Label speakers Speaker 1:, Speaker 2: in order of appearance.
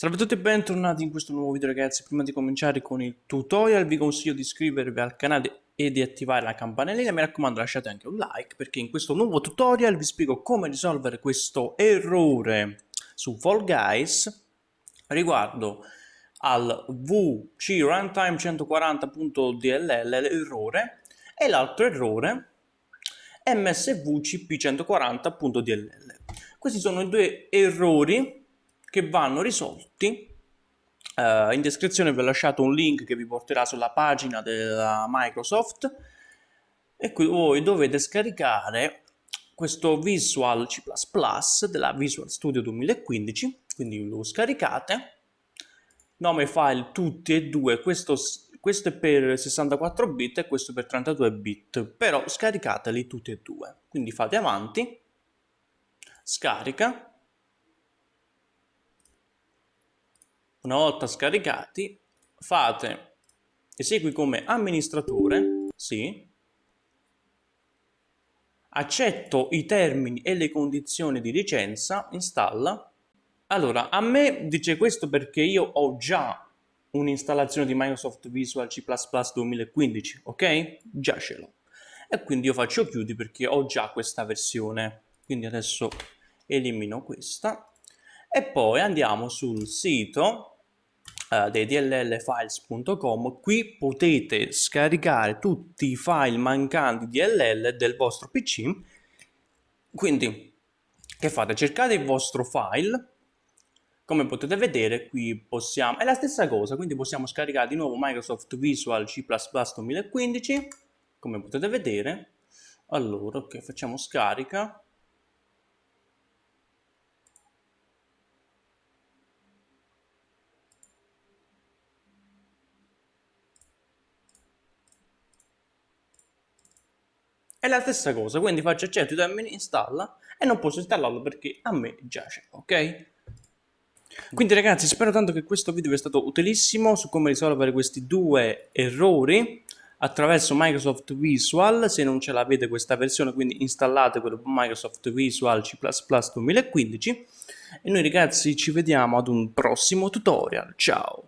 Speaker 1: Salve a tutti e bentornati in questo nuovo video ragazzi, prima di cominciare con il tutorial vi consiglio di iscrivervi al canale e di attivare la campanellina, mi raccomando lasciate anche un like perché in questo nuovo tutorial vi spiego come risolvere questo errore su Fall Guys riguardo al VC runtime 140.dll l'errore e l'altro errore msvcp 140.dll questi sono i due errori che vanno risolti. Uh, in descrizione vi ho lasciato un link che vi porterà sulla pagina della Microsoft. E qui voi dovete scaricare questo Visual C++ della Visual Studio 2015, quindi lo scaricate, nome file tutti e due, questo, questo è per 64 bit e questo per 32 bit, però scaricateli tutti e due, quindi fate avanti, scarica, Una volta scaricati, fate esegui come amministratore, sì, accetto i termini e le condizioni di licenza, installa. Allora, a me dice questo perché io ho già un'installazione di Microsoft Visual C++ 2015, ok? Già ce l'ho. E quindi io faccio chiudi perché ho già questa versione. Quindi adesso elimino questa. E poi andiamo sul sito uh, dei dllfiles.com qui potete scaricare tutti i file mancanti DLL del vostro PC quindi che fate? cercate il vostro file. Come potete vedere qui possiamo è la stessa cosa quindi possiamo scaricare di nuovo Microsoft Visual C++ 2015 come potete vedere. Allora ok facciamo scarica È la stessa cosa, quindi faccio accetto i termini, installa e non posso installarlo perché a me già c'è, ok? Quindi ragazzi spero tanto che questo video vi sia stato utilissimo su come risolvere questi due errori attraverso Microsoft Visual, se non ce l'avete questa versione quindi installate quello Microsoft Visual C++ 2015 e noi ragazzi ci vediamo ad un prossimo tutorial, ciao!